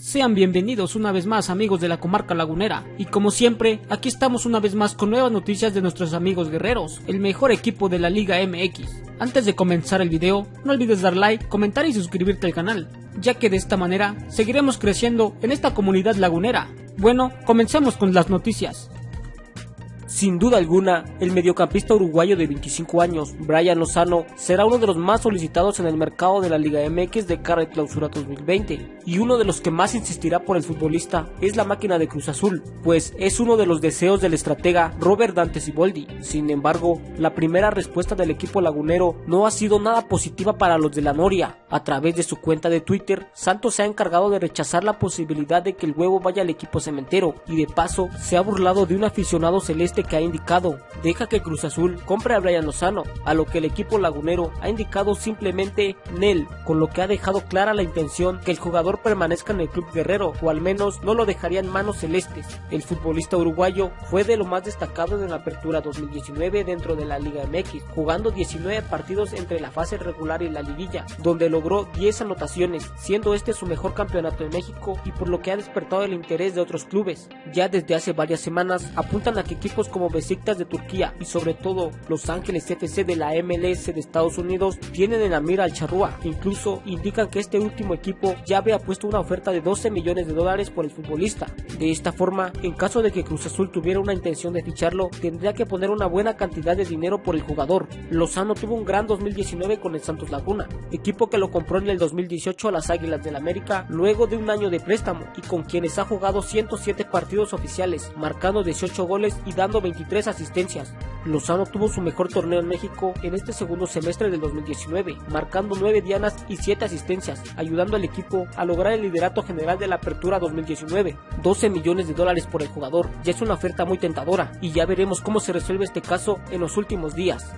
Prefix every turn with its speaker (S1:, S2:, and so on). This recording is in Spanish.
S1: Sean bienvenidos una vez más amigos de la comarca lagunera y como siempre aquí estamos una vez más con nuevas noticias de nuestros amigos guerreros, el mejor equipo de la Liga MX. Antes de comenzar el video no olvides dar like, comentar y suscribirte al canal, ya que de esta manera seguiremos creciendo en esta comunidad lagunera. Bueno, comencemos con las noticias.
S2: Sin duda alguna, el mediocampista uruguayo de 25 años, Brian Lozano, será uno de los más solicitados en el mercado de la Liga MX de cara clausura 2020, y uno de los que más insistirá por el futbolista es la máquina de Cruz Azul, pues es uno de los deseos del estratega Robert Dante Siboldi. Sin embargo, la primera respuesta del equipo lagunero no ha sido nada positiva para los de la Noria. A través de su cuenta de Twitter, Santos se ha encargado de rechazar la posibilidad de que el huevo vaya al equipo cementero, y de paso se ha burlado de un aficionado celeste que ha indicado, deja que Cruz Azul compre a Brian Lozano, a lo que el equipo lagunero ha indicado simplemente Nel, con lo que ha dejado clara la intención que el jugador permanezca en el club guerrero, o al menos no lo dejaría en manos celestes. El futbolista uruguayo fue de lo más destacado en la apertura 2019 dentro de la Liga MX, jugando 19 partidos entre la fase regular y la liguilla, donde logró 10 anotaciones, siendo este su mejor campeonato en México y por lo que ha despertado el interés de otros clubes. Ya desde hace varias semanas apuntan a que equipos como Besiktas de Turquía y sobre todo Los Ángeles FC de la MLS de Estados Unidos tienen en la mira al Charrúa. Incluso indican que este último equipo ya había puesto una oferta de 12 millones de dólares por el futbolista. De esta forma, en caso de que Cruz Azul tuviera una intención de ficharlo, tendría que poner una buena cantidad de dinero por el jugador. Lozano tuvo un gran 2019 con el Santos Laguna, equipo que lo compró en el 2018 a las Águilas del América luego de un año de préstamo y con quienes ha jugado 107 partidos oficiales, marcando 18 goles y dando 23 asistencias. Lozano tuvo su mejor torneo en México en este segundo semestre del 2019, marcando 9 dianas y 7 asistencias, ayudando al equipo a lograr el liderato general de la Apertura 2019. 12 millones de dólares por el jugador, ya es una oferta muy tentadora y ya veremos cómo se resuelve este caso en los últimos días.